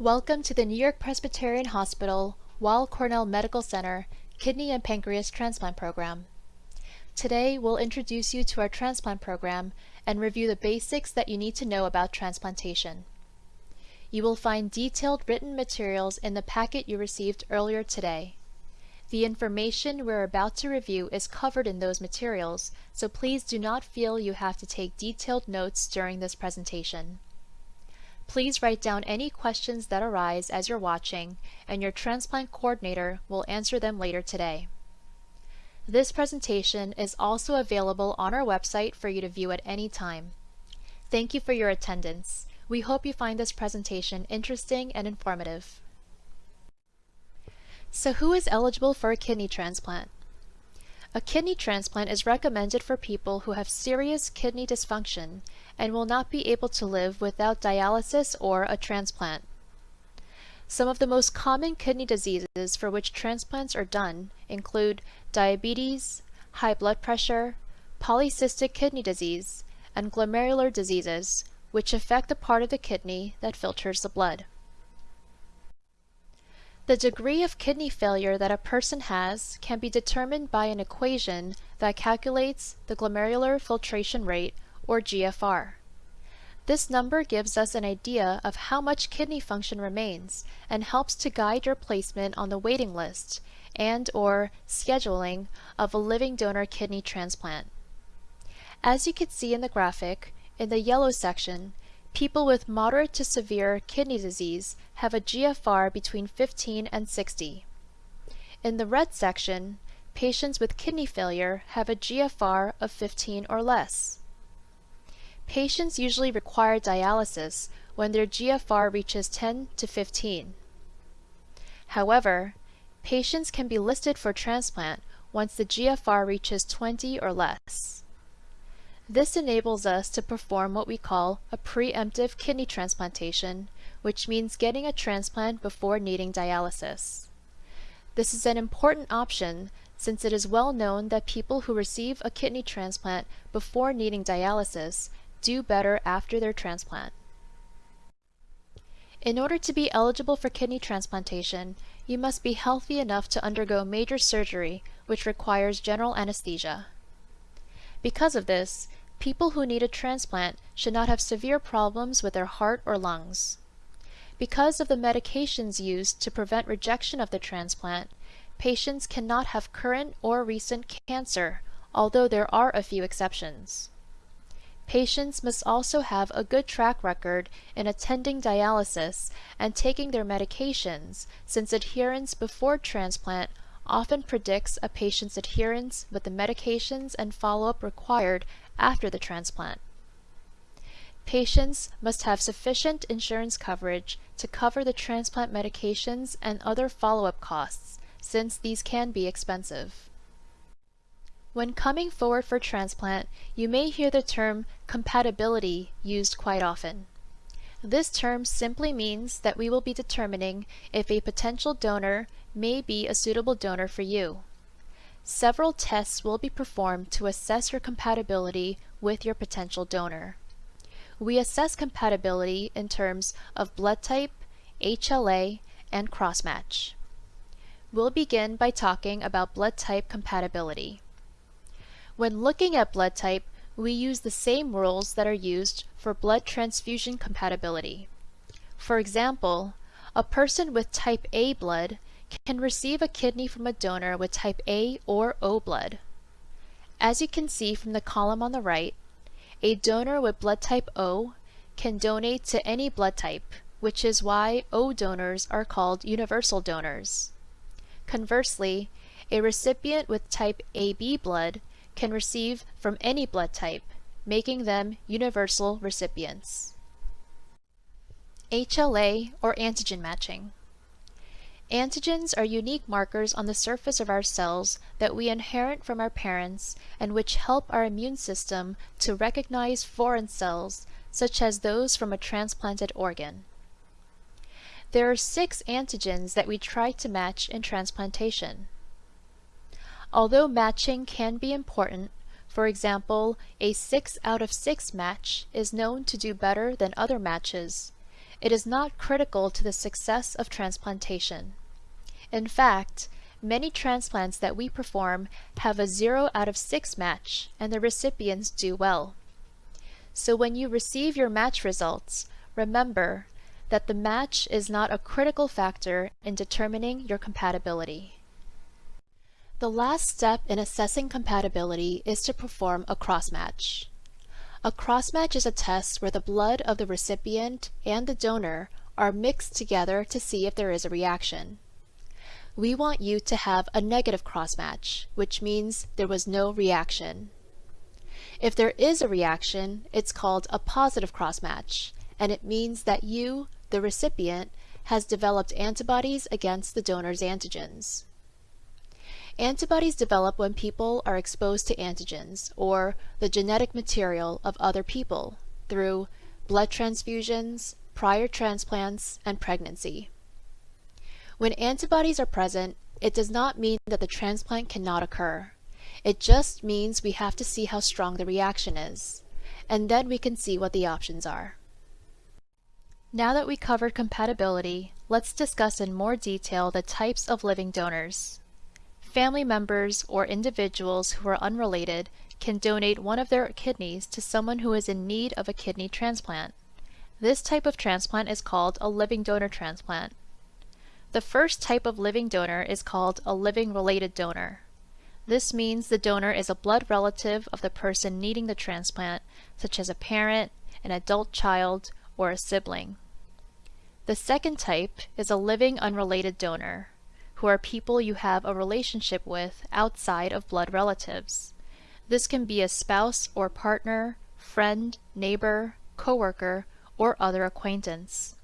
Welcome to the New York Presbyterian Hospital, Weill Cornell Medical Center Kidney and Pancreas Transplant Program. Today, we'll introduce you to our transplant program and review the basics that you need to know about transplantation. You will find detailed written materials in the packet you received earlier today. The information we're about to review is covered in those materials, so please do not feel you have to take detailed notes during this presentation. Please write down any questions that arise as you're watching, and your transplant coordinator will answer them later today. This presentation is also available on our website for you to view at any time. Thank you for your attendance. We hope you find this presentation interesting and informative. So who is eligible for a kidney transplant? A kidney transplant is recommended for people who have serious kidney dysfunction and will not be able to live without dialysis or a transplant. Some of the most common kidney diseases for which transplants are done include diabetes, high blood pressure, polycystic kidney disease, and glomerular diseases, which affect the part of the kidney that filters the blood. The degree of kidney failure that a person has can be determined by an equation that calculates the glomerular filtration rate, or GFR. This number gives us an idea of how much kidney function remains and helps to guide your placement on the waiting list and or scheduling of a living donor kidney transplant. As you can see in the graphic, in the yellow section, People with moderate to severe kidney disease have a GFR between 15 and 60. In the red section, patients with kidney failure have a GFR of 15 or less. Patients usually require dialysis when their GFR reaches 10 to 15. However, patients can be listed for transplant once the GFR reaches 20 or less. This enables us to perform what we call a preemptive kidney transplantation, which means getting a transplant before needing dialysis. This is an important option since it is well known that people who receive a kidney transplant before needing dialysis do better after their transplant. In order to be eligible for kidney transplantation, you must be healthy enough to undergo major surgery, which requires general anesthesia. Because of this, people who need a transplant should not have severe problems with their heart or lungs. Because of the medications used to prevent rejection of the transplant, patients cannot have current or recent cancer, although there are a few exceptions. Patients must also have a good track record in attending dialysis and taking their medications, since adherence before transplant often predicts a patient's adherence with the medications and follow-up required after the transplant. Patients must have sufficient insurance coverage to cover the transplant medications and other follow-up costs, since these can be expensive. When coming forward for transplant, you may hear the term compatibility used quite often. This term simply means that we will be determining if a potential donor may be a suitable donor for you. Several tests will be performed to assess your compatibility with your potential donor. We assess compatibility in terms of blood type, HLA, and crossmatch. We'll begin by talking about blood type compatibility. When looking at blood type, we use the same rules that are used for blood transfusion compatibility. For example, a person with type A blood can receive a kidney from a donor with type A or O blood. As you can see from the column on the right, a donor with blood type O can donate to any blood type, which is why O donors are called universal donors. Conversely, a recipient with type AB blood can receive from any blood type, making them universal recipients. HLA or antigen matching. Antigens are unique markers on the surface of our cells that we inherit from our parents and which help our immune system to recognize foreign cells, such as those from a transplanted organ. There are six antigens that we try to match in transplantation. Although matching can be important, for example, a 6 out of 6 match is known to do better than other matches. It is not critical to the success of transplantation. In fact, many transplants that we perform have a 0 out of 6 match and the recipients do well. So when you receive your match results, remember that the match is not a critical factor in determining your compatibility. The last step in assessing compatibility is to perform a crossmatch. A crossmatch is a test where the blood of the recipient and the donor are mixed together to see if there is a reaction. We want you to have a negative crossmatch, which means there was no reaction. If there is a reaction, it's called a positive crossmatch, and it means that you, the recipient, has developed antibodies against the donor's antigens. Antibodies develop when people are exposed to antigens, or the genetic material of other people, through blood transfusions, prior transplants, and pregnancy. When antibodies are present, it does not mean that the transplant cannot occur. It just means we have to see how strong the reaction is, and then we can see what the options are. Now that we covered compatibility, let's discuss in more detail the types of living donors. Family members or individuals who are unrelated can donate one of their kidneys to someone who is in need of a kidney transplant. This type of transplant is called a living donor transplant. The first type of living donor is called a living related donor. This means the donor is a blood relative of the person needing the transplant, such as a parent, an adult child, or a sibling. The second type is a living unrelated donor, who are people you have a relationship with outside of blood relatives. This can be a spouse or partner, friend, neighbor, coworker, or other acquaintance.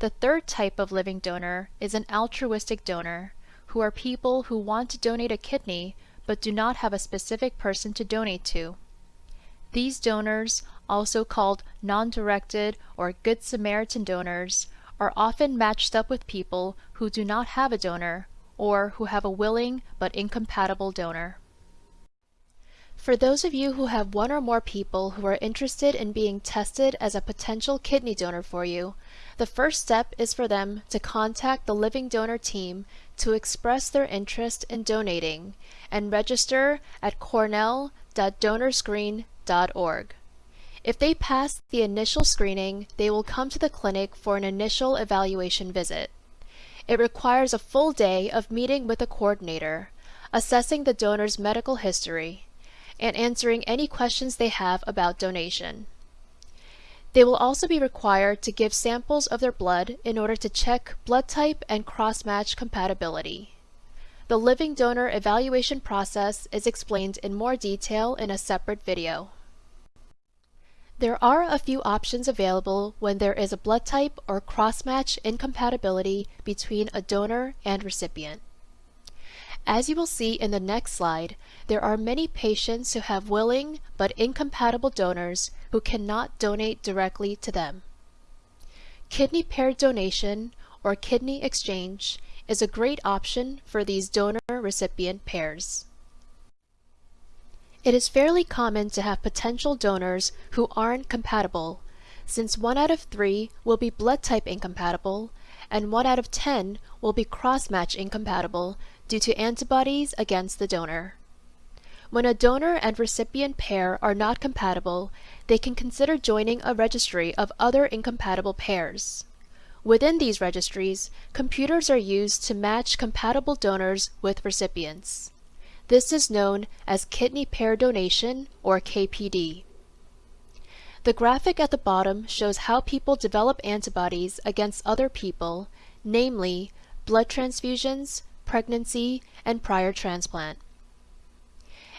The third type of living donor is an altruistic donor, who are people who want to donate a kidney but do not have a specific person to donate to. These donors, also called non-directed or Good Samaritan donors, are often matched up with people who do not have a donor or who have a willing but incompatible donor. For those of you who have one or more people who are interested in being tested as a potential kidney donor for you, the first step is for them to contact the living donor team to express their interest in donating and register at cornell.donorscreen.org. If they pass the initial screening, they will come to the clinic for an initial evaluation visit. It requires a full day of meeting with a coordinator, assessing the donor's medical history, and answering any questions they have about donation. They will also be required to give samples of their blood in order to check blood type and cross-match compatibility. The living donor evaluation process is explained in more detail in a separate video. There are a few options available when there is a blood type or cross-match incompatibility between a donor and recipient. As you will see in the next slide, there are many patients who have willing but incompatible donors who cannot donate directly to them. Kidney paired donation or kidney exchange is a great option for these donor-recipient pairs. It is fairly common to have potential donors who aren't compatible, since 1 out of 3 will be blood type incompatible and 1 out of 10 will be cross-match incompatible due to antibodies against the donor. When a donor and recipient pair are not compatible, they can consider joining a registry of other incompatible pairs. Within these registries, computers are used to match compatible donors with recipients. This is known as kidney pair donation, or KPD. The graphic at the bottom shows how people develop antibodies against other people, namely blood transfusions, pregnancy, and prior transplant.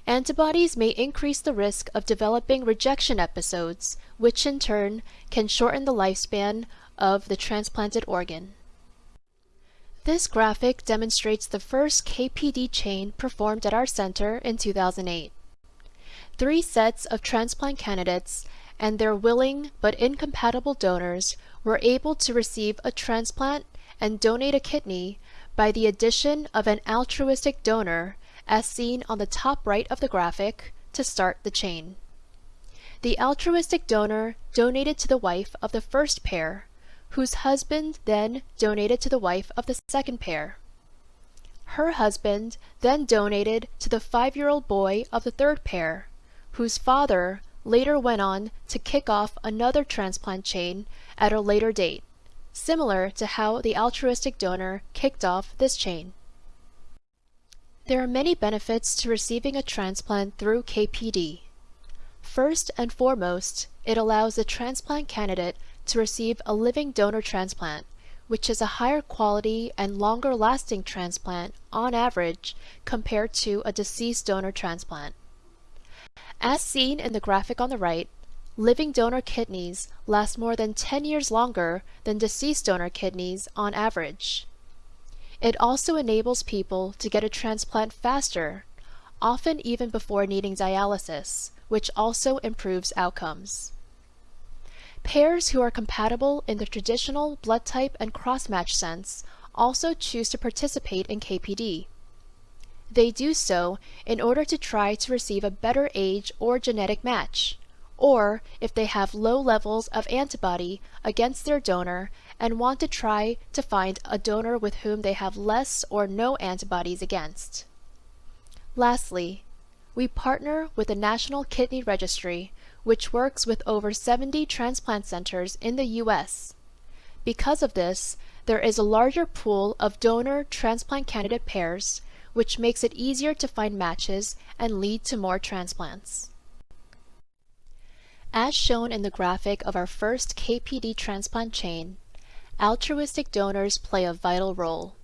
Antibodies may increase the risk of developing rejection episodes, which in turn can shorten the lifespan of the transplanted organ. This graphic demonstrates the first KPD chain performed at our center in 2008. Three sets of transplant candidates and their willing but incompatible donors were able to receive a transplant and donate a kidney by the addition of an altruistic donor as seen on the top right of the graphic to start the chain. The altruistic donor donated to the wife of the first pair, whose husband then donated to the wife of the second pair. Her husband then donated to the five-year-old boy of the third pair, whose father later went on to kick off another transplant chain at a later date, similar to how the altruistic donor kicked off this chain. There are many benefits to receiving a transplant through KPD. First and foremost, it allows the transplant candidate to receive a living donor transplant, which is a higher quality and longer lasting transplant on average compared to a deceased donor transplant. As seen in the graphic on the right, living donor kidneys last more than 10 years longer than deceased donor kidneys on average. It also enables people to get a transplant faster, often even before needing dialysis, which also improves outcomes. Pairs who are compatible in the traditional blood type and cross-match sense also choose to participate in KPD. They do so in order to try to receive a better age or genetic match, or if they have low levels of antibody against their donor and want to try to find a donor with whom they have less or no antibodies against. Lastly, we partner with the National Kidney Registry, which works with over 70 transplant centers in the U.S. Because of this, there is a larger pool of donor transplant candidate pairs, which makes it easier to find matches and lead to more transplants. As shown in the graphic of our first KPD transplant chain, altruistic donors play a vital role.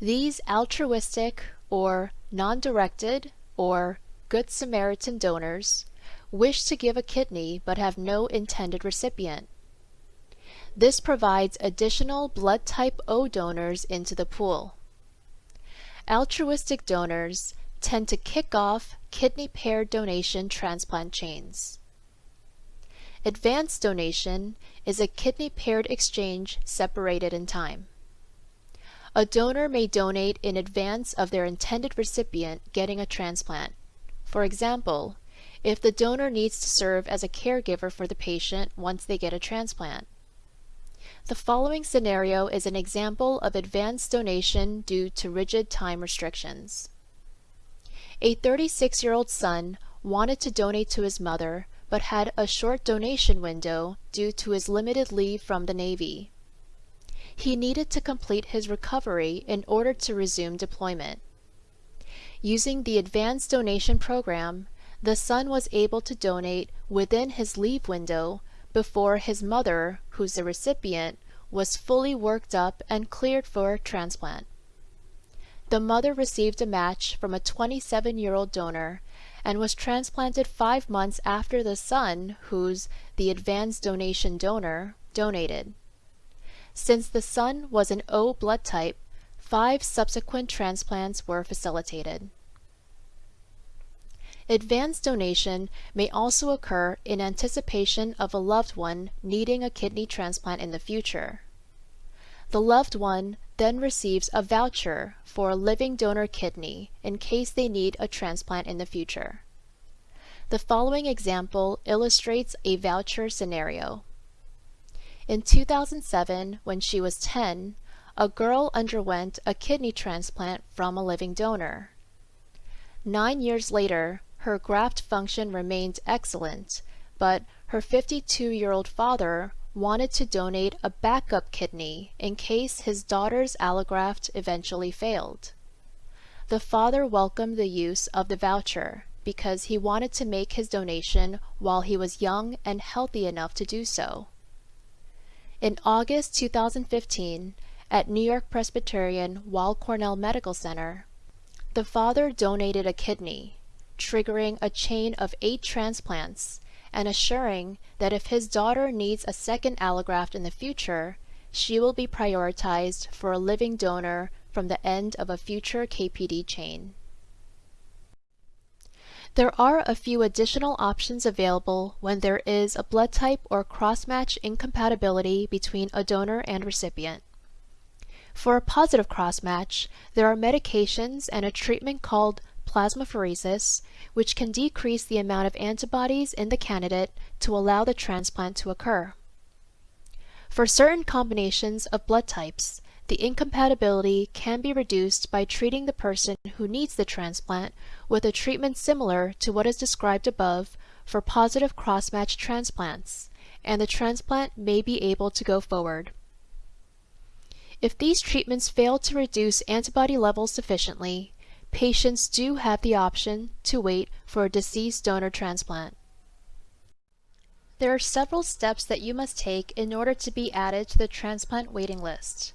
These altruistic or non-directed or Good Samaritan donors wish to give a kidney but have no intended recipient. This provides additional blood type O donors into the pool. Altruistic donors tend to kick off kidney pair donation transplant chains. Advanced donation is a kidney paired exchange separated in time. A donor may donate in advance of their intended recipient getting a transplant. For example, if the donor needs to serve as a caregiver for the patient once they get a transplant. The following scenario is an example of advanced donation due to rigid time restrictions. A 36-year-old son wanted to donate to his mother but had a short donation window due to his limited leave from the Navy. He needed to complete his recovery in order to resume deployment. Using the Advanced Donation Program, the son was able to donate within his leave window before his mother, who's the recipient, was fully worked up and cleared for transplant. The mother received a match from a 27-year-old donor and was transplanted five months after the son, who's the advanced donation donor, donated. Since the son was an O blood type, five subsequent transplants were facilitated. Advanced donation may also occur in anticipation of a loved one needing a kidney transplant in the future. The loved one then receives a voucher for a living donor kidney in case they need a transplant in the future. The following example illustrates a voucher scenario. In 2007, when she was 10, a girl underwent a kidney transplant from a living donor. Nine years later, her graft function remained excellent, but her 52-year-old father wanted to donate a backup kidney in case his daughter's allograft eventually failed. The father welcomed the use of the voucher because he wanted to make his donation while he was young and healthy enough to do so. In August 2015, at New York Presbyterian Weill Cornell Medical Center, the father donated a kidney, triggering a chain of eight transplants and assuring that if his daughter needs a second allograft in the future, she will be prioritized for a living donor from the end of a future KPD chain. There are a few additional options available when there is a blood type or cross-match incompatibility between a donor and recipient. For a positive cross-match, there are medications and a treatment called plasmapheresis, which can decrease the amount of antibodies in the candidate to allow the transplant to occur. For certain combinations of blood types, the incompatibility can be reduced by treating the person who needs the transplant with a treatment similar to what is described above for positive cross-match transplants, and the transplant may be able to go forward. If these treatments fail to reduce antibody levels sufficiently, patients do have the option to wait for a deceased donor transplant. There are several steps that you must take in order to be added to the transplant waiting list.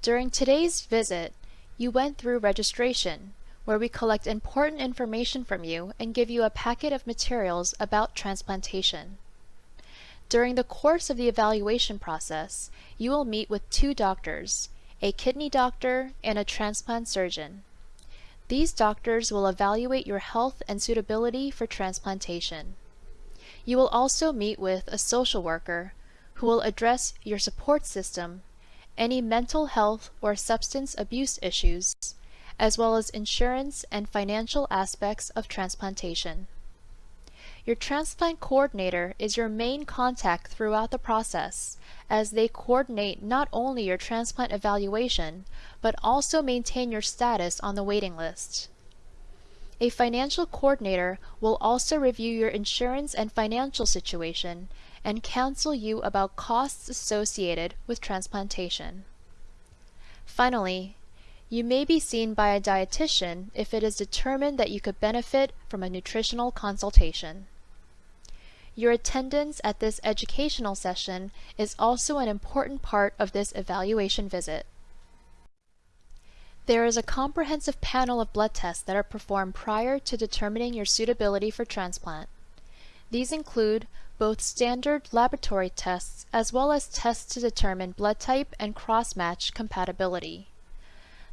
During today's visit, you went through registration, where we collect important information from you and give you a packet of materials about transplantation. During the course of the evaluation process, you will meet with two doctors, a kidney doctor and a transplant surgeon. These doctors will evaluate your health and suitability for transplantation. You will also meet with a social worker who will address your support system, any mental health or substance abuse issues, as well as insurance and financial aspects of transplantation. Your transplant coordinator is your main contact throughout the process, as they coordinate not only your transplant evaluation, but also maintain your status on the waiting list. A financial coordinator will also review your insurance and financial situation and counsel you about costs associated with transplantation. Finally, you may be seen by a dietitian if it is determined that you could benefit from a nutritional consultation. Your attendance at this educational session is also an important part of this evaluation visit. There is a comprehensive panel of blood tests that are performed prior to determining your suitability for transplant. These include both standard laboratory tests as well as tests to determine blood type and cross-match compatibility.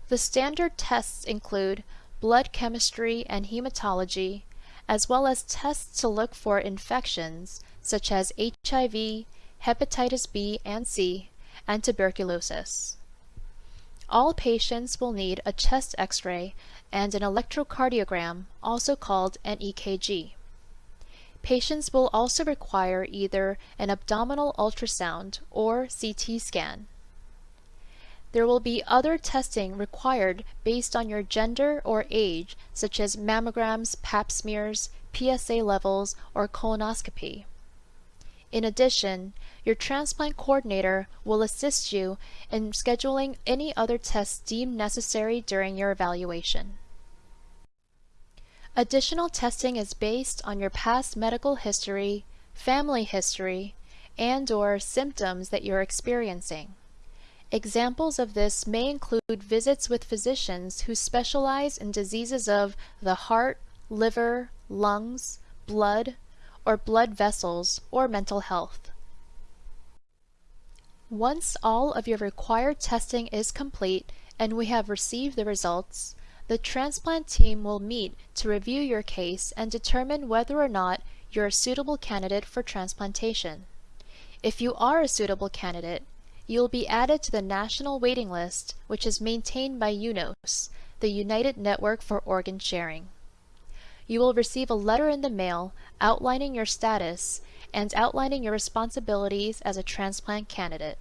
The standard tests include blood chemistry and hematology, as well as tests to look for infections such as HIV, hepatitis B and C, and tuberculosis. All patients will need a chest x-ray and an electrocardiogram, also called an EKG. Patients will also require either an abdominal ultrasound or CT scan. There will be other testing required based on your gender or age, such as mammograms, pap smears, PSA levels, or colonoscopy. In addition, your transplant coordinator will assist you in scheduling any other tests deemed necessary during your evaluation. Additional testing is based on your past medical history, family history, and or symptoms that you're experiencing. Examples of this may include visits with physicians who specialize in diseases of the heart, liver, lungs, blood, or blood vessels, or mental health. Once all of your required testing is complete and we have received the results, the transplant team will meet to review your case and determine whether or not you're a suitable candidate for transplantation. If you are a suitable candidate, you will be added to the national waiting list, which is maintained by UNOS, the United Network for Organ Sharing. You will receive a letter in the mail outlining your status and outlining your responsibilities as a transplant candidate.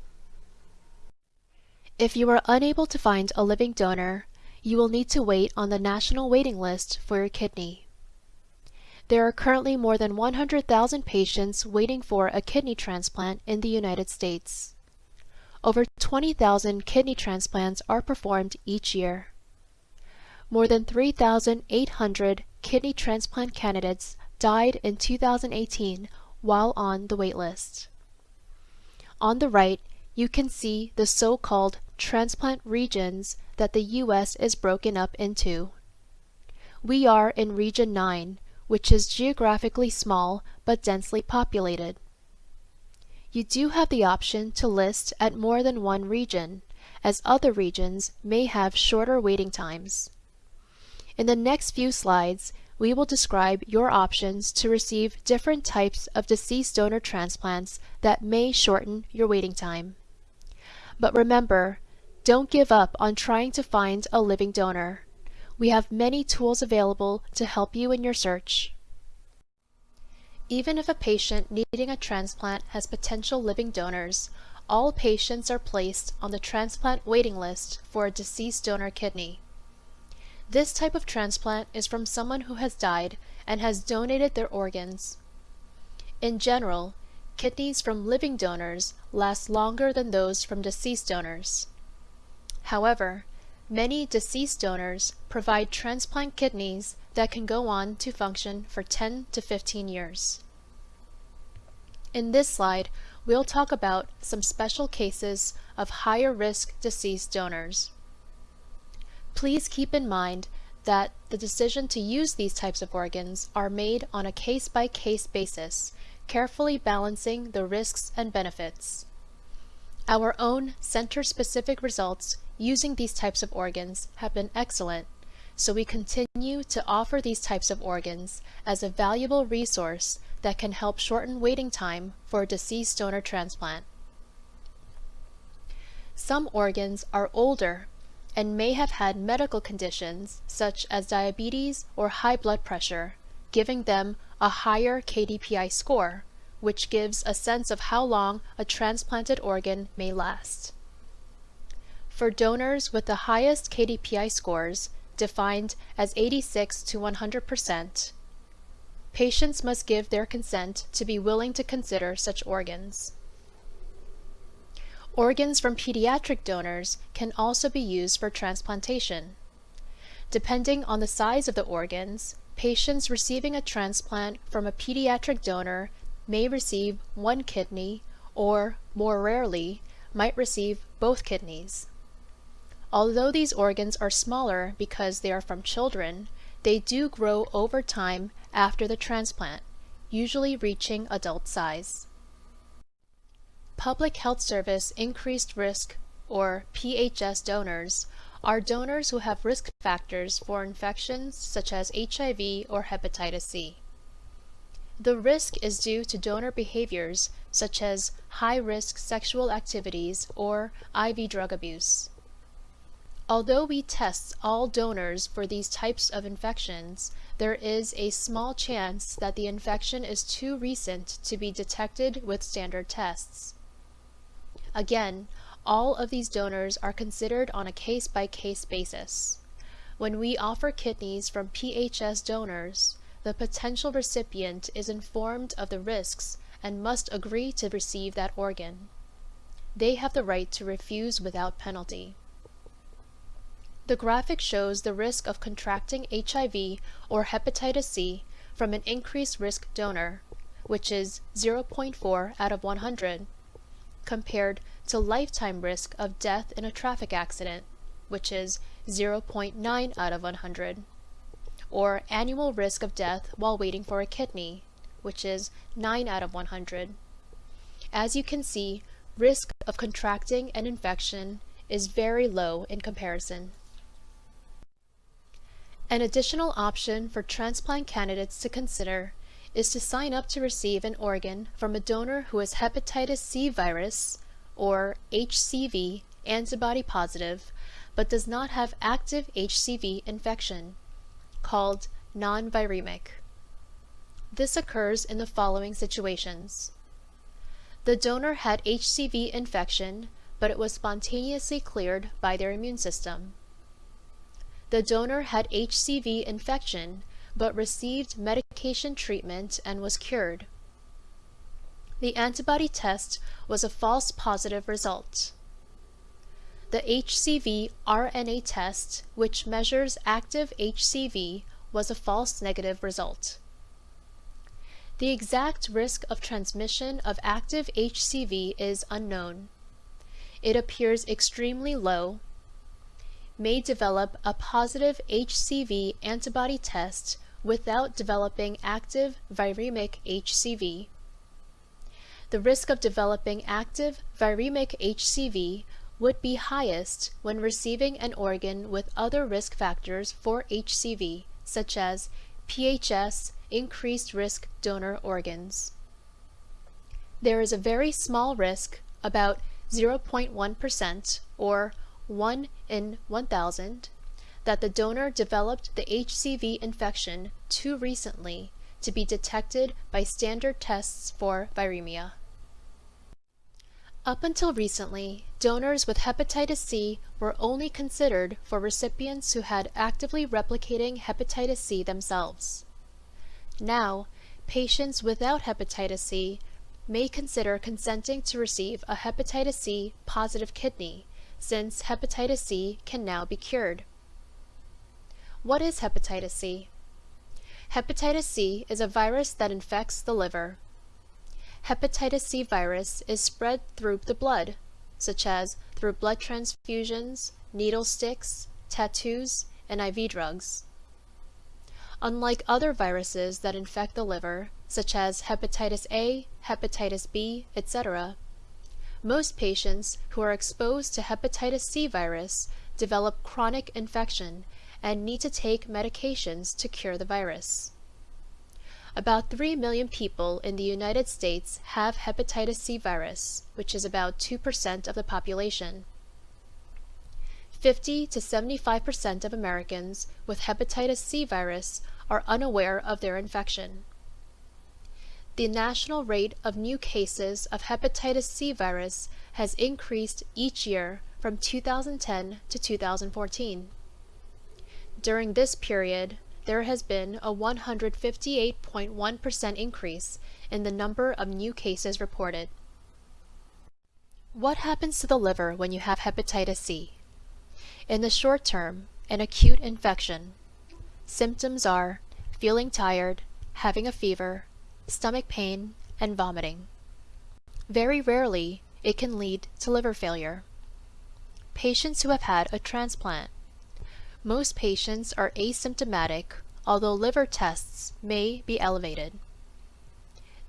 If you are unable to find a living donor, you will need to wait on the national waiting list for your kidney. There are currently more than 100,000 patients waiting for a kidney transplant in the United States. Over 20,000 kidney transplants are performed each year. More than 3,800 kidney transplant candidates died in 2018 while on the waitlist. On the right, you can see the so-called transplant regions that the U.S. is broken up into. We are in Region 9, which is geographically small but densely populated. You do have the option to list at more than one region, as other regions may have shorter waiting times. In the next few slides, we will describe your options to receive different types of deceased donor transplants that may shorten your waiting time. But remember, don't give up on trying to find a living donor. We have many tools available to help you in your search. Even if a patient needing a transplant has potential living donors, all patients are placed on the transplant waiting list for a deceased donor kidney. This type of transplant is from someone who has died and has donated their organs. In general, kidneys from living donors last longer than those from deceased donors. However, many deceased donors provide transplant kidneys that can go on to function for 10 to 15 years. In this slide, we'll talk about some special cases of higher risk deceased donors. Please keep in mind that the decision to use these types of organs are made on a case-by-case -case basis, carefully balancing the risks and benefits. Our own center-specific results using these types of organs have been excellent, so we continue to offer these types of organs as a valuable resource that can help shorten waiting time for a deceased donor transplant. Some organs are older and may have had medical conditions such as diabetes or high blood pressure, giving them a higher KDPI score, which gives a sense of how long a transplanted organ may last. For donors with the highest KDPI scores, defined as 86 to 100%, patients must give their consent to be willing to consider such organs. Organs from pediatric donors can also be used for transplantation. Depending on the size of the organs, patients receiving a transplant from a pediatric donor may receive one kidney or, more rarely, might receive both kidneys. Although these organs are smaller because they are from children, they do grow over time after the transplant, usually reaching adult size. Public Health Service Increased Risk, or PHS donors, are donors who have risk factors for infections such as HIV or hepatitis C. The risk is due to donor behaviors such as high-risk sexual activities or IV drug abuse. Although we test all donors for these types of infections, there is a small chance that the infection is too recent to be detected with standard tests. Again, all of these donors are considered on a case-by-case -case basis. When we offer kidneys from PHS donors, the potential recipient is informed of the risks and must agree to receive that organ. They have the right to refuse without penalty. The graphic shows the risk of contracting HIV or hepatitis C from an increased risk donor, which is 0.4 out of 100, compared to lifetime risk of death in a traffic accident, which is 0.9 out of 100, or annual risk of death while waiting for a kidney, which is 9 out of 100. As you can see, risk of contracting an infection is very low in comparison. An additional option for transplant candidates to consider is to sign up to receive an organ from a donor who is hepatitis C virus, or HCV, antibody positive, but does not have active HCV infection, called non-viremic. This occurs in the following situations. The donor had HCV infection, but it was spontaneously cleared by their immune system. The donor had HCV infection but received medication treatment and was cured. The antibody test was a false positive result. The HCV RNA test, which measures active HCV, was a false negative result. The exact risk of transmission of active HCV is unknown. It appears extremely low may develop a positive HCV antibody test without developing active viremic HCV. The risk of developing active viremic HCV would be highest when receiving an organ with other risk factors for HCV, such as PHS increased risk donor organs. There is a very small risk, about 0.1% or 1 in 1000 that the donor developed the HCV infection too recently to be detected by standard tests for viremia. Up until recently, donors with hepatitis C were only considered for recipients who had actively replicating hepatitis C themselves. Now, patients without hepatitis C may consider consenting to receive a hepatitis C positive kidney, since hepatitis C can now be cured. What is hepatitis C? Hepatitis C is a virus that infects the liver. Hepatitis C virus is spread through the blood, such as through blood transfusions, needle sticks, tattoos, and IV drugs. Unlike other viruses that infect the liver, such as hepatitis A, hepatitis B, etc., most patients who are exposed to hepatitis C virus develop chronic infection and need to take medications to cure the virus. About 3 million people in the United States have hepatitis C virus, which is about 2% of the population. 50 to 75% of Americans with hepatitis C virus are unaware of their infection. The national rate of new cases of hepatitis C virus has increased each year from 2010 to 2014. During this period, there has been a 158.1% increase in the number of new cases reported. What happens to the liver when you have hepatitis C? In the short term, an acute infection. Symptoms are feeling tired, having a fever, stomach pain, and vomiting. Very rarely, it can lead to liver failure. Patients who have had a transplant. Most patients are asymptomatic, although liver tests may be elevated.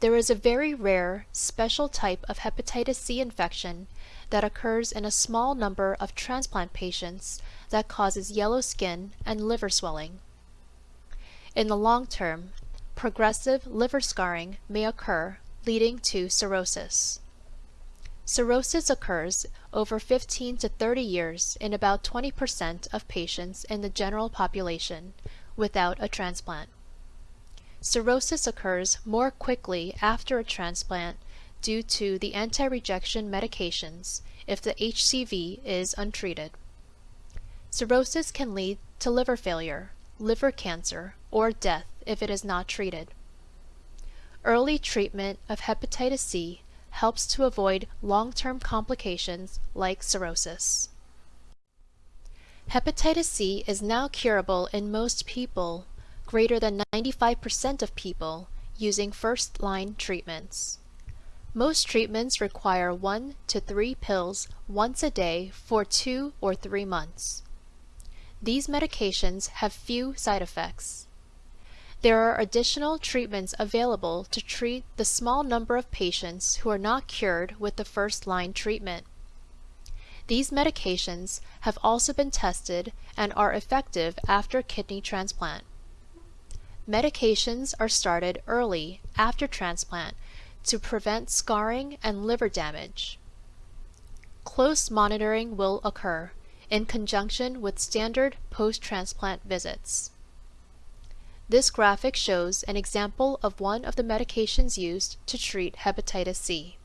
There is a very rare, special type of hepatitis C infection that occurs in a small number of transplant patients that causes yellow skin and liver swelling. In the long term, progressive liver scarring may occur, leading to cirrhosis. Cirrhosis occurs over 15 to 30 years in about 20% of patients in the general population without a transplant. Cirrhosis occurs more quickly after a transplant due to the anti-rejection medications if the HCV is untreated. Cirrhosis can lead to liver failure, liver cancer, or death if it is not treated. Early treatment of hepatitis C helps to avoid long-term complications like cirrhosis. Hepatitis C is now curable in most people, greater than 95% of people, using first-line treatments. Most treatments require one to three pills once a day for two or three months. These medications have few side effects. There are additional treatments available to treat the small number of patients who are not cured with the first-line treatment. These medications have also been tested and are effective after kidney transplant. Medications are started early after transplant to prevent scarring and liver damage. Close monitoring will occur in conjunction with standard post-transplant visits. This graphic shows an example of one of the medications used to treat hepatitis C.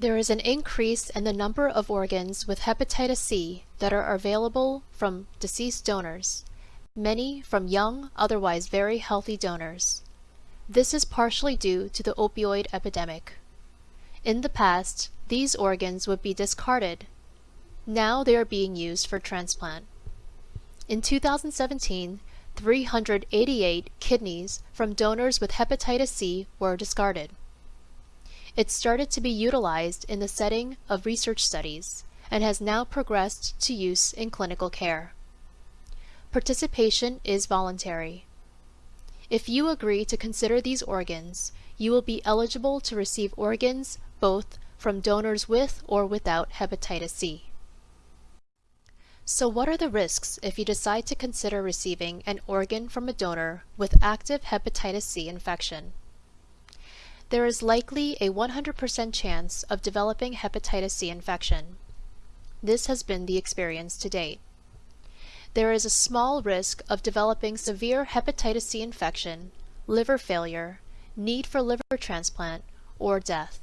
There is an increase in the number of organs with hepatitis C that are available from deceased donors, many from young, otherwise very healthy donors. This is partially due to the opioid epidemic. In the past, these organs would be discarded now they are being used for transplant. In 2017, 388 kidneys from donors with hepatitis C were discarded. It started to be utilized in the setting of research studies and has now progressed to use in clinical care. Participation is voluntary. If you agree to consider these organs, you will be eligible to receive organs both from donors with or without hepatitis C. So what are the risks if you decide to consider receiving an organ from a donor with active hepatitis C infection? There is likely a 100% chance of developing hepatitis C infection. This has been the experience to date. There is a small risk of developing severe hepatitis C infection, liver failure, need for liver transplant, or death.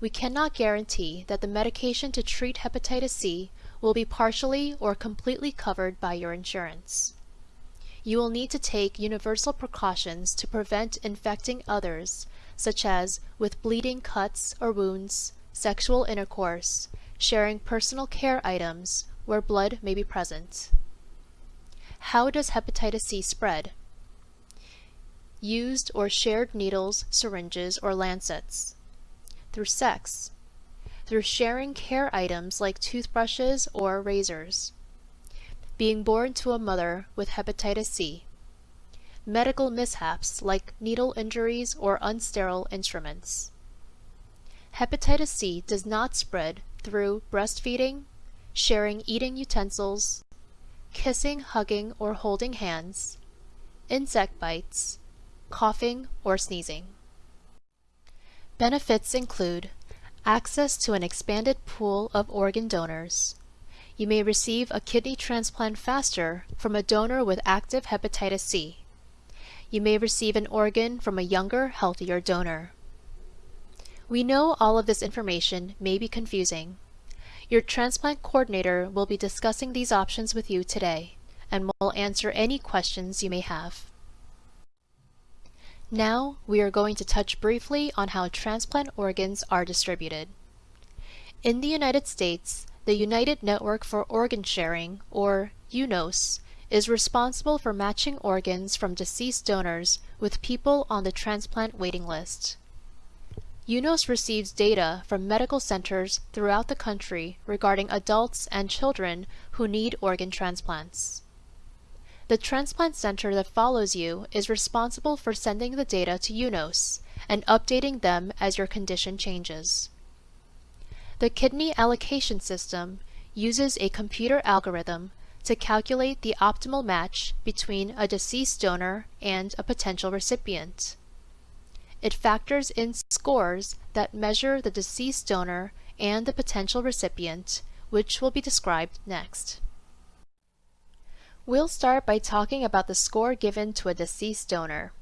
we cannot guarantee that the medication to treat hepatitis C will be partially or completely covered by your insurance. You will need to take universal precautions to prevent infecting others, such as with bleeding cuts or wounds, sexual intercourse, sharing personal care items where blood may be present. How does hepatitis C spread? Used or shared needles, syringes, or lancets. Through sex. Through sharing care items like toothbrushes or razors. Being born to a mother with hepatitis C. Medical mishaps like needle injuries or unsterile instruments. Hepatitis C does not spread through breastfeeding, sharing eating utensils, kissing, hugging, or holding hands, insect bites, coughing, or sneezing. Benefits include access to an expanded pool of organ donors. You may receive a kidney transplant faster from a donor with active hepatitis C. You may receive an organ from a younger, healthier donor. We know all of this information may be confusing, your transplant coordinator will be discussing these options with you today and will answer any questions you may have. Now, we are going to touch briefly on how transplant organs are distributed. In the United States, the United Network for Organ Sharing, or UNOS, is responsible for matching organs from deceased donors with people on the transplant waiting list. UNOS receives data from medical centers throughout the country regarding adults and children who need organ transplants. The transplant center that follows you is responsible for sending the data to UNOS and updating them as your condition changes. The kidney allocation system uses a computer algorithm to calculate the optimal match between a deceased donor and a potential recipient. It factors in scores that measure the deceased donor and the potential recipient, which will be described next. We'll start by talking about the score given to a deceased donor.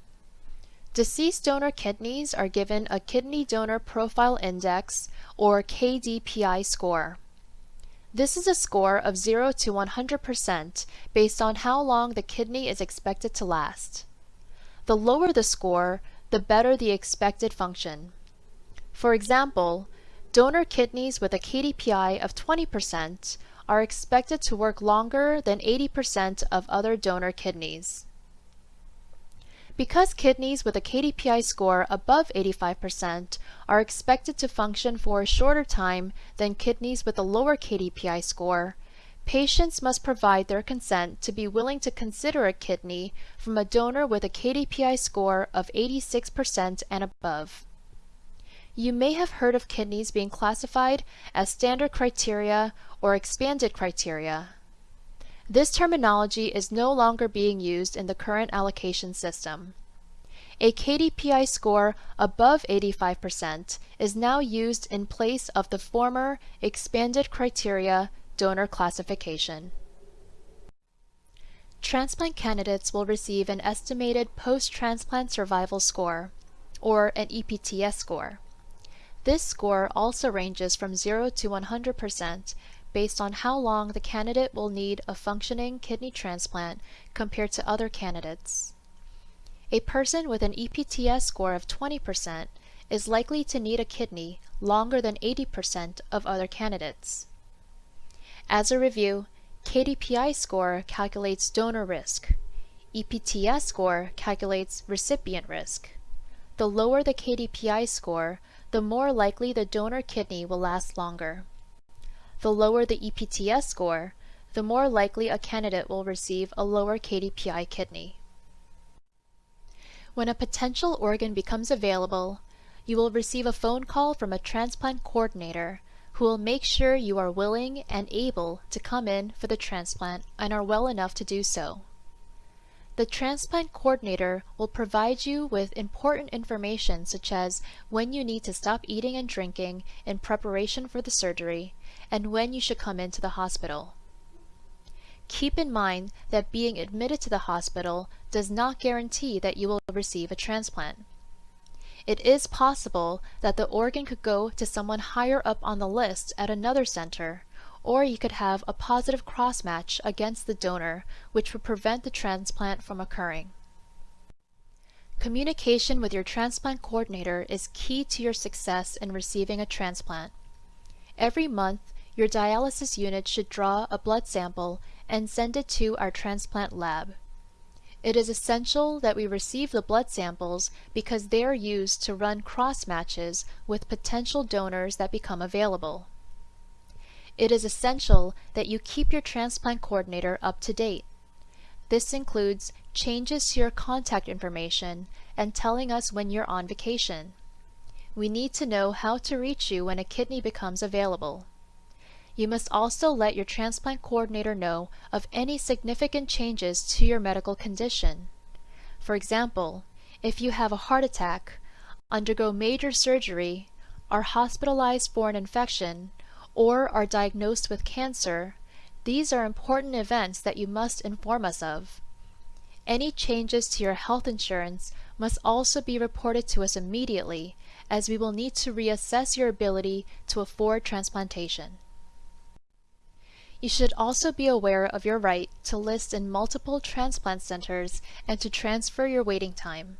Deceased donor kidneys are given a Kidney Donor Profile Index, or KDPI score. This is a score of 0 to 100% based on how long the kidney is expected to last. The lower the score, the better the expected function. For example, donor kidneys with a KDPI of 20% are expected to work longer than 80% of other donor kidneys. Because kidneys with a KDPI score above 85% are expected to function for a shorter time than kidneys with a lower KDPI score, Patients must provide their consent to be willing to consider a kidney from a donor with a KDPI score of 86% and above. You may have heard of kidneys being classified as standard criteria or expanded criteria. This terminology is no longer being used in the current allocation system. A KDPI score above 85% is now used in place of the former expanded criteria donor classification. Transplant candidates will receive an estimated post-transplant survival score, or an EPTS score. This score also ranges from 0 to 100% based on how long the candidate will need a functioning kidney transplant compared to other candidates. A person with an EPTS score of 20% is likely to need a kidney longer than 80% of other candidates. As a review, KDPI score calculates donor risk. EPTS score calculates recipient risk. The lower the KDPI score, the more likely the donor kidney will last longer. The lower the EPTS score, the more likely a candidate will receive a lower KDPI kidney. When a potential organ becomes available, you will receive a phone call from a transplant coordinator who will make sure you are willing and able to come in for the transplant and are well enough to do so. The transplant coordinator will provide you with important information such as when you need to stop eating and drinking in preparation for the surgery and when you should come into the hospital. Keep in mind that being admitted to the hospital does not guarantee that you will receive a transplant. it is possible that the organ could go to someone higher up on the list at another center, or you could have a positive cross-match against the donor, which would prevent the transplant from occurring. Communication with your transplant coordinator is key to your success in receiving a transplant. Every month, your dialysis unit should draw a blood sample and send it to our transplant lab. It is essential that we receive the blood samples because they are used to run cross matches with potential donors that become available. It is essential that you keep your transplant coordinator up to date. This includes changes to your contact information and telling us when you're on vacation. We need to know how to reach you when a kidney becomes available. You must also let your transplant coordinator know of any significant changes to your medical condition. For example, if you have a heart attack, undergo major surgery, are hospitalized for an infection, or are diagnosed with cancer, these are important events that you must inform us of. Any changes to your health insurance must also be reported to us immediately as we will need to reassess your ability to afford transplantation. You should also be aware of your right to list in multiple transplant centers and to transfer your waiting time.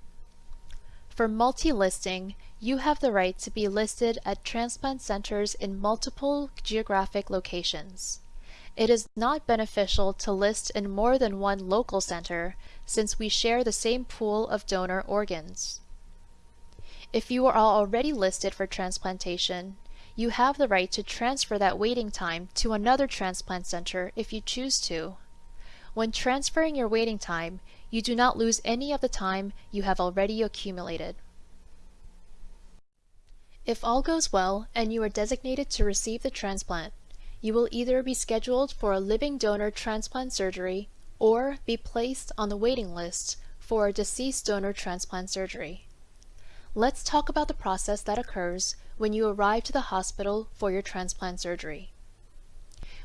For multi-listing, you have the right to be listed at transplant centers in multiple geographic locations. It is not beneficial to list in more than one local center since we share the same pool of donor organs. If you are already listed for transplantation, you have the right to transfer that waiting time to another transplant center if you choose to. When transferring your waiting time, you do not lose any of the time you have already accumulated. If all goes well and you are designated to receive the transplant, you will either be scheduled for a living donor transplant surgery or be placed on the waiting list for a deceased donor transplant surgery. Let's talk about the process that occurs when you arrive to the hospital for your transplant surgery.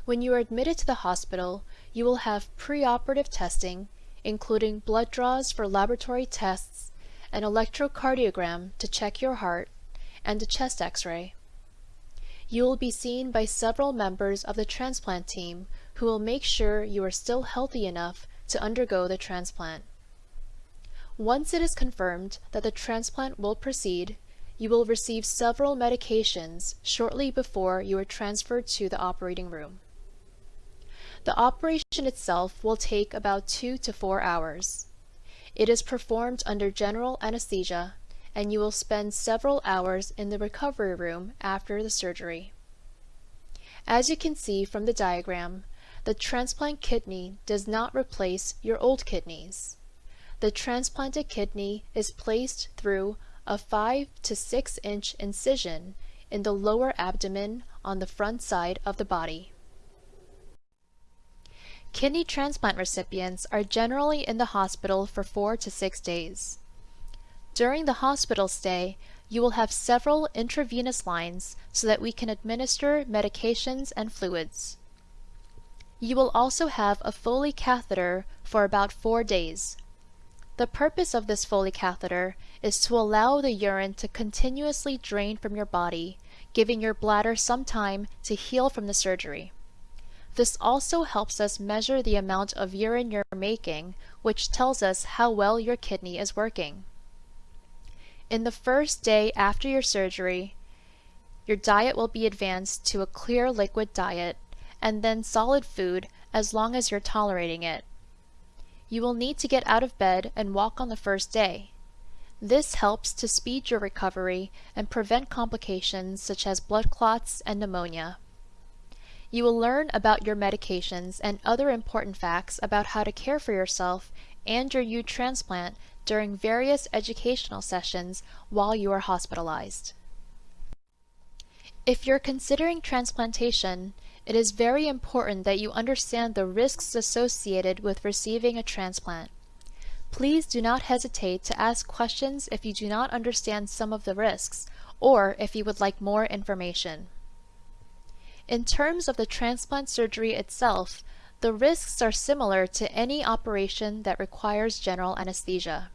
When you are admitted to the hospital, you will have preoperative testing, including blood draws for laboratory tests, an electrocardiogram to check your heart, and a chest x-ray. You will be seen by several members of the transplant team who will make sure you are still healthy enough to undergo the transplant. Once it is confirmed that the transplant will proceed, you will receive several medications shortly before you are transferred to the operating room. The operation itself will take about two to four hours. It is performed under general anesthesia and you will spend several hours in the recovery room after the surgery. As you can see from the diagram, the transplant kidney does not replace your old kidneys the transplanted kidney is placed through a 5 to 6 inch incision in the lower abdomen on the front side of the body. Kidney transplant recipients are generally in the hospital for 4 to 6 days. During the hospital stay, you will have several intravenous lines so that we can administer medications and fluids. You will also have a Foley catheter for about 4 days, the purpose of this Foley catheter is to allow the urine to continuously drain from your body, giving your bladder some time to heal from the surgery. This also helps us measure the amount of urine you're making, which tells us how well your kidney is working. In the first day after your surgery, your diet will be advanced to a clear liquid diet and then solid food as long as you're tolerating it. You will need to get out of bed and walk on the first day. This helps to speed your recovery and prevent complications such as blood clots and pneumonia. You will learn about your medications and other important facts about how to care for yourself and your eutransplant during various educational sessions while you are hospitalized. If you're considering transplantation, it is very important that you understand the risks associated with receiving a transplant. Please do not hesitate to ask questions if you do not understand some of the risks or if you would like more information. In terms of the transplant surgery itself, the risks are similar to any operation that requires general anesthesia.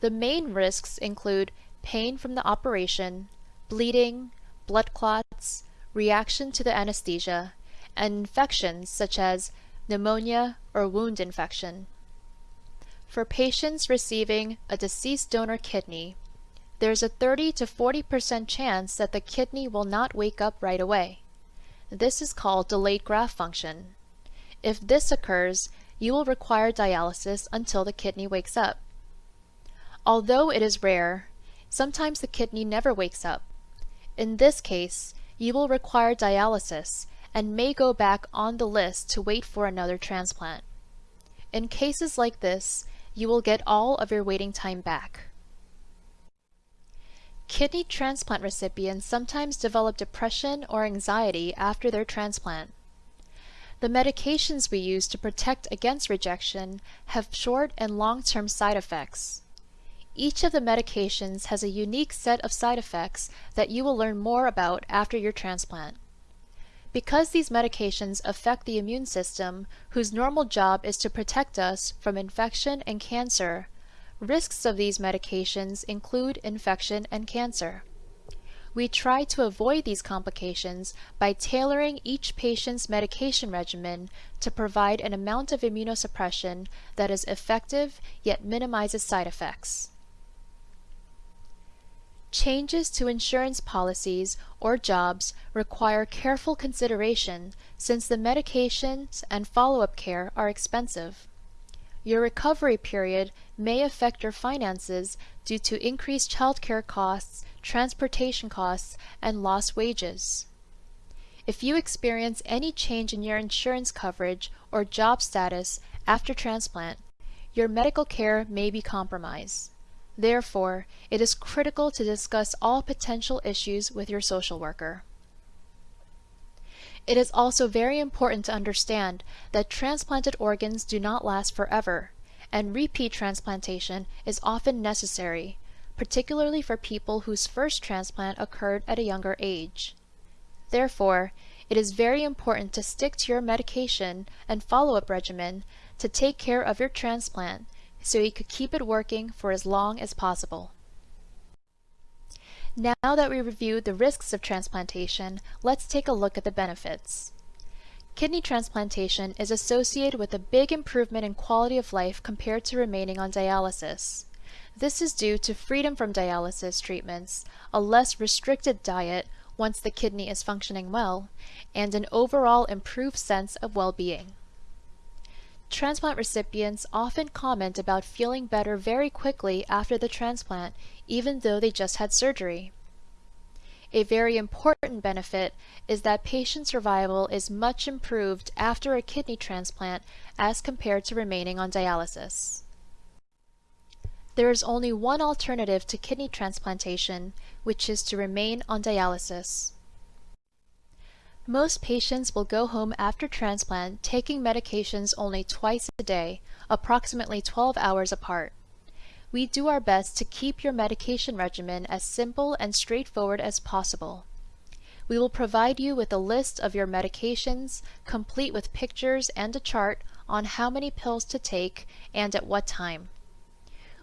The main risks include pain from the operation, bleeding, blood clots, reaction to the anesthesia, and infections such as pneumonia or wound infection. For patients receiving a deceased donor kidney, there's a 30 to 40% chance that the kidney will not wake up right away. This is called delayed graft function. If this occurs, you will require dialysis until the kidney wakes up. Although it is rare, sometimes the kidney never wakes up. In this case, you will require dialysis and may go back on the list to wait for another transplant. In cases like this, you will get all of your waiting time back. Kidney transplant recipients sometimes develop depression or anxiety after their transplant. The medications we use to protect against rejection have short and long-term side effects. Each of the medications has a unique set of side effects that you will learn more about after your transplant. Because these medications affect the immune system, whose normal job is to protect us from infection and cancer, Risks of these medications include infection and cancer. We try to avoid these complications by tailoring each patient's medication regimen to provide an amount of immunosuppression that is effective yet minimizes side effects. Changes to insurance policies or jobs require careful consideration since the medications and follow-up care are expensive. Your recovery period may affect your finances due to increased childcare costs, transportation costs, and lost wages. If you experience any change in your insurance coverage or job status after transplant, your medical care may be compromised. Therefore, it is critical to discuss all potential issues with your social worker. It is also very important to understand that transplanted organs do not last forever, and repeat transplantation is often necessary, particularly for people whose first transplant occurred at a younger age. Therefore, it is very important to stick to your medication and follow-up regimen to take care of your transplant so you could keep it working for as long as possible. Now that we reviewed the risks of transplantation, let's take a look at the benefits. Kidney transplantation is associated with a big improvement in quality of life compared to remaining on dialysis. This is due to freedom from dialysis treatments, a less restricted diet once the kidney is functioning well, and an overall improved sense of well-being. Transplant recipients often comment about feeling better very quickly after the transplant, even though they just had surgery. A very important benefit is that patient survival is much improved after a kidney transplant as compared to remaining on dialysis. There is only one alternative to kidney transplantation, which is to remain on dialysis. Most patients will go home after transplant taking medications only twice a day, approximately 12 hours apart. We do our best to keep your medication regimen as simple and straightforward as possible. We will provide you with a list of your medications, complete with pictures and a chart on how many pills to take and at what time.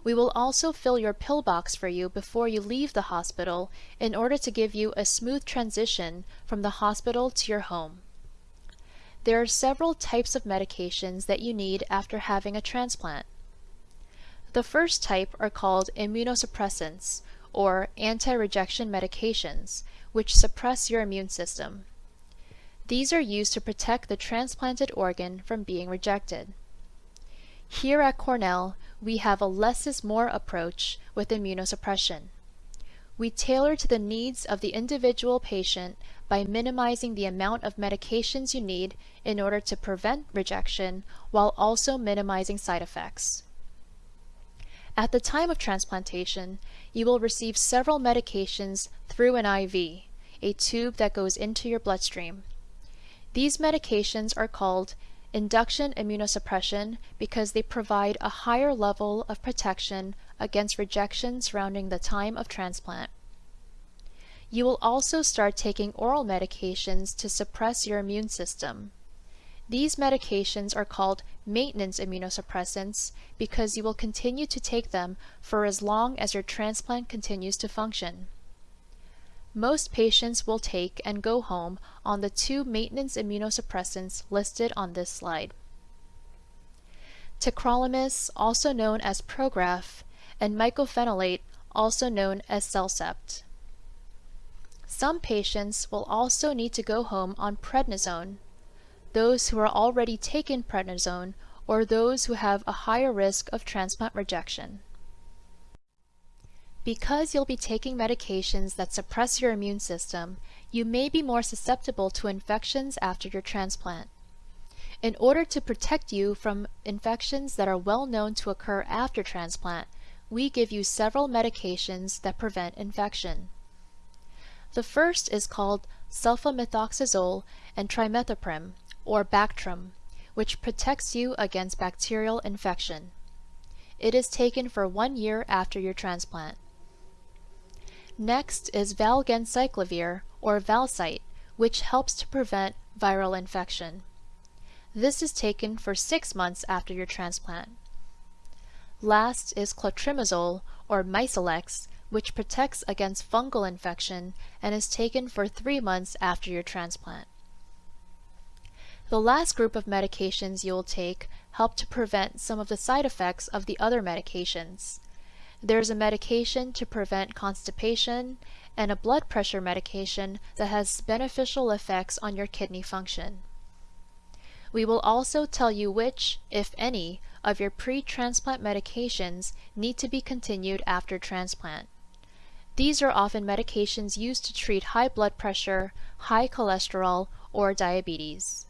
We will also fill your pill box for you before you leave the hospital in order to give you a smooth transition from the hospital to your home. There are several types of medications that you need after having a transplant. The first type are called immunosuppressants, or anti-rejection medications, which suppress your immune system. These are used to protect the transplanted organ from being rejected. Here at Cornell, we have a less is more approach with immunosuppression. We tailor to the needs of the individual patient by minimizing the amount of medications you need in order to prevent rejection while also minimizing side effects. At the time of transplantation, you will receive several medications through an IV, a tube that goes into your bloodstream. These medications are called induction immunosuppression because they provide a higher level of protection against rejection surrounding the time of transplant. You will also start taking oral medications to suppress your immune system. These medications are called maintenance immunosuppressants because you will continue to take them for as long as your transplant continues to function. Most patients will take and go home on the two maintenance immunosuppressants listed on this slide. Tacrolimus, also known as Prograf, and mycophenolate, also known as Cellcept. Some patients will also need to go home on prednisone, those who are already taking prednisone or those who have a higher risk of transplant rejection. Because you'll be taking medications that suppress your immune system, you may be more susceptible to infections after your transplant. In order to protect you from infections that are well known to occur after transplant, we give you several medications that prevent infection. The first is called sulfamethoxazole and trimethoprim, or Bactrim, which protects you against bacterial infection. It is taken for one year after your transplant. Next is valganciclovir, or Valcyte, which helps to prevent viral infection. This is taken for six months after your transplant. Last is clotrimazole, or Mycelex, which protects against fungal infection and is taken for three months after your transplant. The last group of medications you will take help to prevent some of the side effects of the other medications. There's a medication to prevent constipation and a blood pressure medication that has beneficial effects on your kidney function. We will also tell you which, if any, of your pre-transplant medications need to be continued after transplant. These are often medications used to treat high blood pressure, high cholesterol, or diabetes.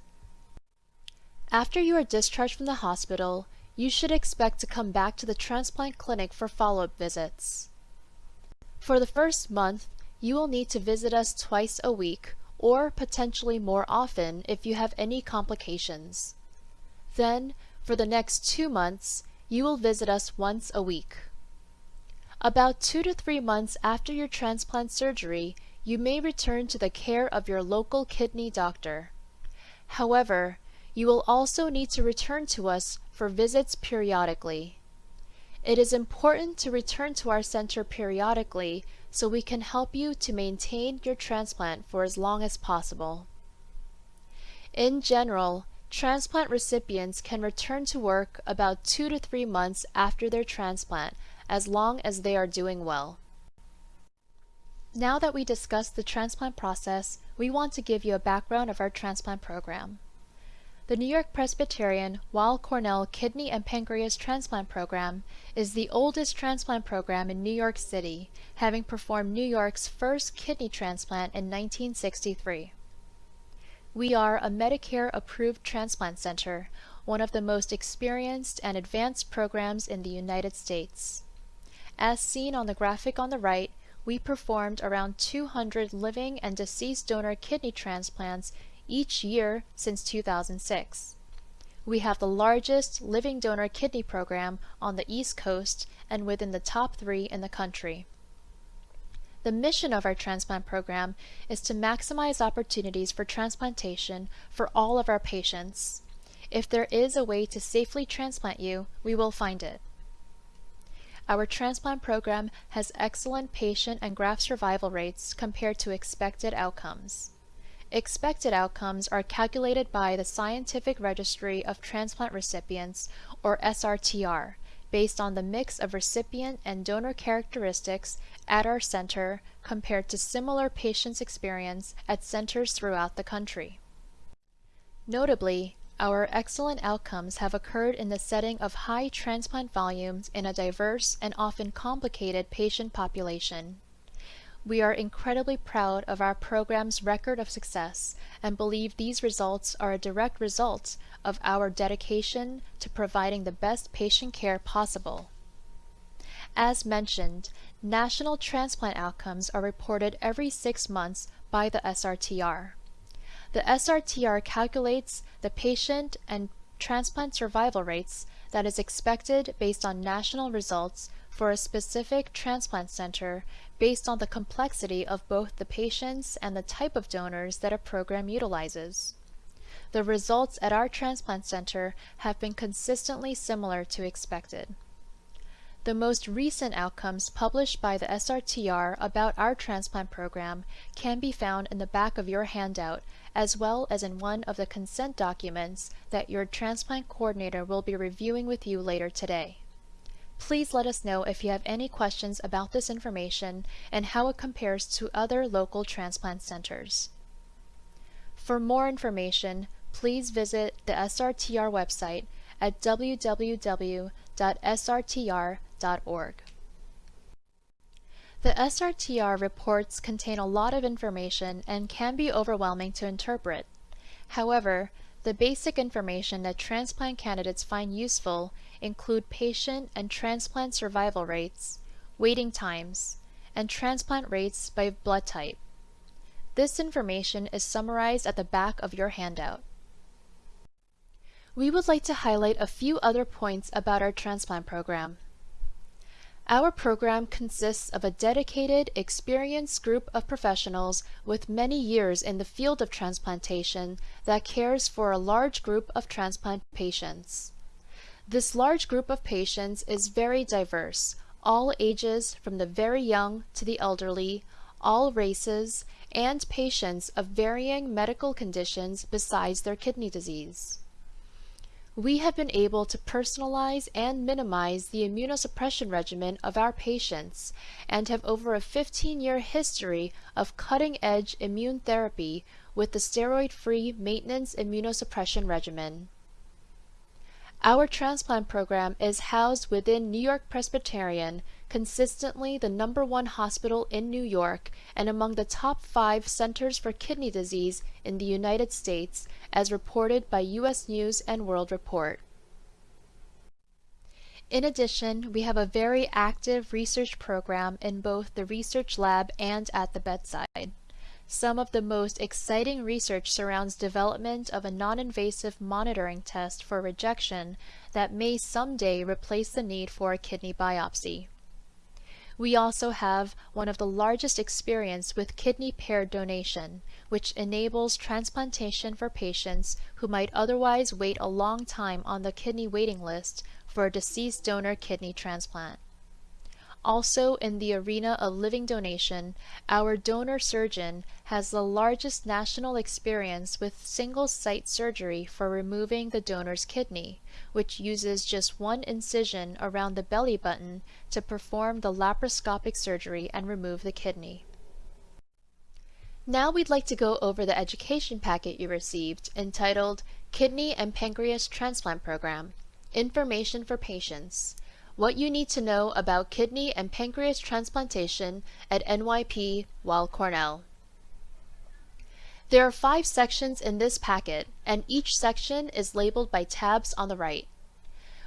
After you are discharged from the hospital, you should expect to come back to the transplant clinic for follow-up visits. For the first month, you will need to visit us twice a week or potentially more often if you have any complications. Then, for the next two months, you will visit us once a week. About two to three months after your transplant surgery, you may return to the care of your local kidney doctor. However, you will also need to return to us for visits periodically. It is important to return to our center periodically so we can help you to maintain your transplant for as long as possible. In general, transplant recipients can return to work about two to three months after their transplant as long as they are doing well. Now that we discussed the transplant process, we want to give you a background of our transplant program. The New York Presbyterian Weill Cornell Kidney and Pancreas Transplant Program is the oldest transplant program in New York City, having performed New York's first kidney transplant in 1963. We are a Medicare-approved transplant center, one of the most experienced and advanced programs in the United States. As seen on the graphic on the right, we performed around 200 living and deceased donor kidney transplants each year since 2006. We have the largest living donor kidney program on the East Coast and within the top three in the country. The mission of our transplant program is to maximize opportunities for transplantation for all of our patients. If there is a way to safely transplant you, we will find it. Our transplant program has excellent patient and graft survival rates compared to expected outcomes. Expected outcomes are calculated by the Scientific Registry of Transplant Recipients, or SRTR, based on the mix of recipient and donor characteristics at our center compared to similar patients' experience at centers throughout the country. Notably, our excellent outcomes have occurred in the setting of high transplant volumes in a diverse and often complicated patient population. We are incredibly proud of our program's record of success and believe these results are a direct result of our dedication to providing the best patient care possible. As mentioned, national transplant outcomes are reported every six months by the SRTR. The SRTR calculates the patient and transplant survival rates that is expected based on national results for a specific transplant center based on the complexity of both the patients and the type of donors that a program utilizes. the results at our transplant center have been consistently similar to expected. The most recent outcomes published by the SRTR about our transplant program can be found in the back of your handout as well as in one of the consent documents that your transplant coordinator will be reviewing with you later today. Please let us know if you have any questions about this information and how it compares to other local transplant centers. For more information, please visit the SRTR website at www.srtr.org. The SRTR reports contain a lot of information and can be overwhelming to interpret. However, the basic information that transplant candidates find useful include patient and transplant survival rates, waiting times, and transplant rates by blood type. This information is summarized at the back of your handout. We would like to highlight a few other points about our transplant program. Our program consists of a dedicated, experienced group of professionals with many years in the field of transplantation that cares for a large group of transplant patients. This large group of patients is very diverse, all ages from the very young to the elderly, all races, and patients of varying medical conditions besides their kidney disease we have been able to personalize and minimize the immunosuppression regimen of our patients and have over a 15-year history of cutting-edge immune therapy with the steroid-free maintenance immunosuppression regimen. Our transplant program is housed within New York Presbyterian, consistently the number one hospital in New York and among the top five centers for kidney disease in the United States, as reported by U.S. News and World Report. In addition, we have a very active research program in both the research lab and at the bedside. Some of the most exciting research surrounds development of a non-invasive monitoring test for rejection that may someday replace the need for a kidney biopsy. We also have one of the largest experience with kidney paired donation, which enables transplantation for patients who might otherwise wait a long time on the kidney waiting list for a deceased donor kidney transplant. Also in the arena of living donation, our donor surgeon has the largest national experience with single-site surgery for removing the donor's kidney, which uses just one incision around the belly button to perform the laparoscopic surgery and remove the kidney. Now we'd like to go over the education packet you received entitled Kidney and Pancreas Transplant Program Information for Patients what you need to know about kidney and pancreas transplantation at NYP Weill Cornell. There are five sections in this packet, and each section is labeled by tabs on the right.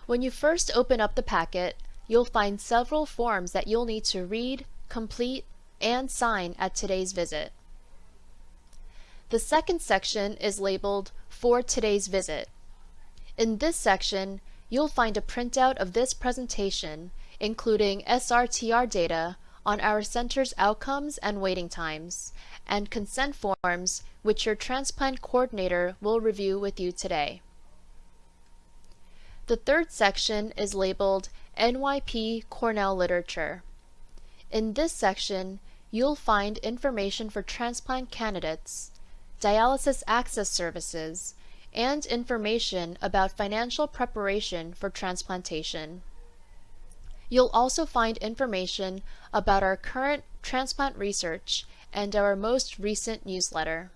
When you first open up the packet, you'll find several forms that you'll need to read, complete, and sign at today's visit. The second section is labeled For Today's Visit. In this section, you'll find a printout of this presentation, including SRTR data on our center's outcomes and waiting times, and consent forms which your transplant coordinator will review with you today. The third section is labeled NYP Cornell Literature. In this section, you'll find information for transplant candidates, dialysis access services, and information about financial preparation for transplantation. You'll also find information about our current transplant research and our most recent newsletter.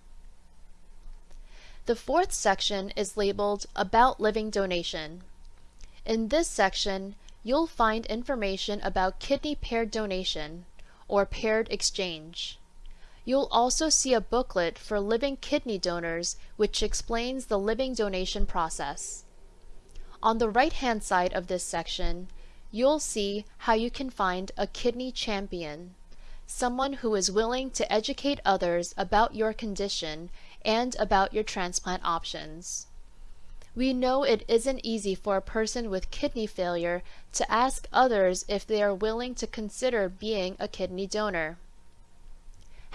The fourth section is labeled About Living Donation. In this section, you'll find information about kidney paired donation, or paired exchange. You'll also see a booklet for living kidney donors which explains the living donation process. On the right-hand side of this section, you'll see how you can find a kidney champion, someone who is willing to educate others about your condition and about your transplant options. We know it isn't easy for a person with kidney failure to ask others if they are willing to consider being a kidney donor.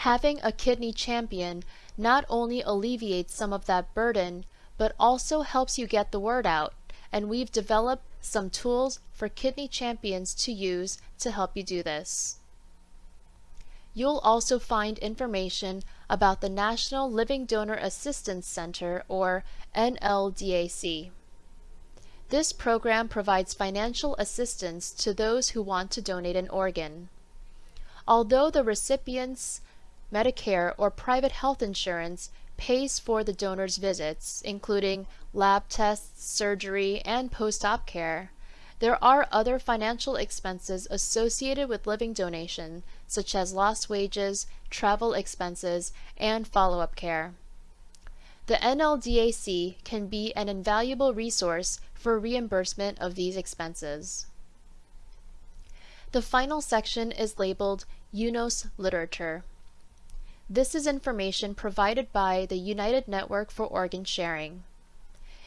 Having a kidney champion not only alleviates some of that burden, but also helps you get the word out, and we've developed some tools for kidney champions to use to help you do this. You'll also find information about the National Living Donor Assistance Center, or NLDAC. This program provides financial assistance to those who want to donate an organ. Although the recipient's Medicare or private health insurance pays for the donor's visits, including lab tests, surgery, and post-op care, there are other financial expenses associated with living donation, such as lost wages, travel expenses, and follow-up care. The NLDAC can be an invaluable resource for reimbursement of these expenses. The final section is labeled UNOS Literature. This is information provided by the United Network for Organ Sharing.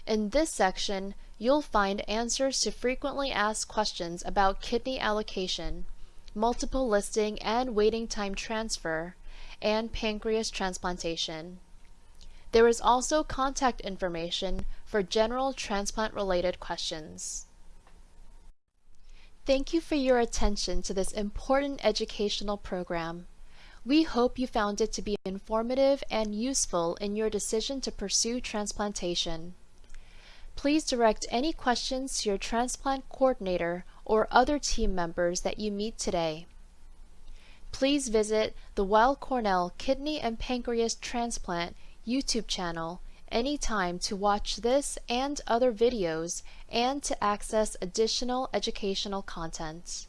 In this section, you'll find answers to frequently asked questions about kidney allocation, multiple listing and waiting time transfer, and pancreas transplantation. There is also contact information for general transplant-related questions. Thank you for your attention to this important educational program. We hope you found it to be informative and useful in your decision to pursue transplantation. Please direct any questions to your transplant coordinator or other team members that you meet today. Please visit the Weill Cornell Kidney and Pancreas Transplant YouTube channel anytime to watch this and other videos and to access additional educational content.